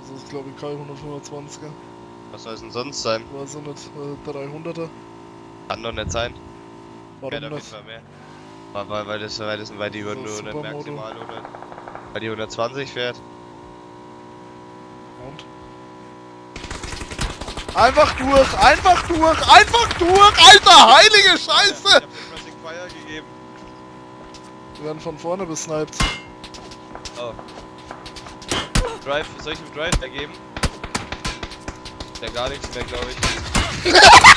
Das ist glaube ich kein 125er. Was soll es denn sonst sein? Weiß ich nicht. Äh, 300er. Kann doch nicht sein. Warum jeden nicht? Fall mehr. Weil, weil, weil, das, weil, das, weil die So nur maximal 100, weil die 120 fährt. Und? Einfach durch! Einfach durch! Einfach durch! Alter, heilige Ich Scheiße! hab den Pressing Fire gegeben. Wir werden von vorne besniped. Oh. Drive, soll ich ihm Drive ergeben? Der gar nichts mehr, glaube ich.